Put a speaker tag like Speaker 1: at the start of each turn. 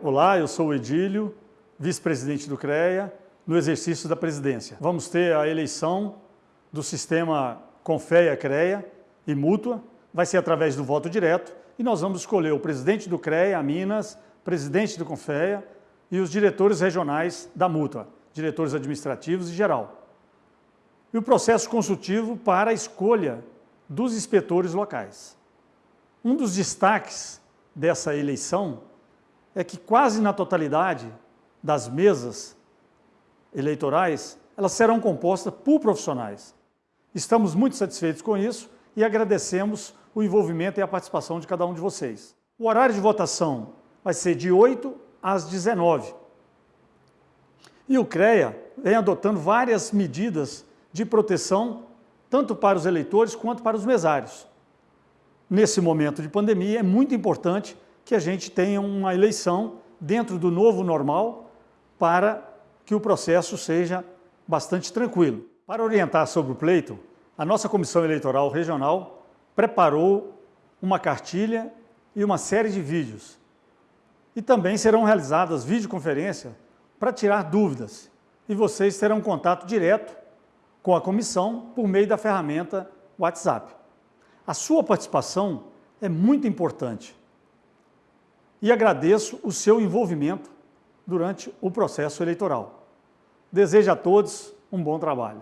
Speaker 1: Olá, eu sou o Edílio, vice-presidente do CREA, no exercício da presidência. Vamos ter a eleição do sistema Confeia-CREA e Mútua, vai ser através do voto direto, e nós vamos escolher o presidente do CREA, Minas, presidente do Confeia e os diretores regionais da Mútua, diretores administrativos e geral. E o processo consultivo para a escolha dos inspetores locais. Um dos destaques dessa eleição é que quase na totalidade das mesas eleitorais, elas serão compostas por profissionais. Estamos muito satisfeitos com isso e agradecemos o envolvimento e a participação de cada um de vocês. O horário de votação vai ser de 8 às 19. E o CREA vem adotando várias medidas de proteção, tanto para os eleitores quanto para os mesários. Nesse momento de pandemia, é muito importante que a gente tenha uma eleição dentro do novo normal para que o processo seja bastante tranquilo. Para orientar sobre o pleito, a nossa Comissão Eleitoral Regional preparou uma cartilha e uma série de vídeos. E também serão realizadas videoconferências para tirar dúvidas. E vocês terão contato direto com a comissão por meio da ferramenta WhatsApp. A sua participação é muito importante e agradeço o seu envolvimento durante o processo eleitoral. Desejo a todos um bom trabalho.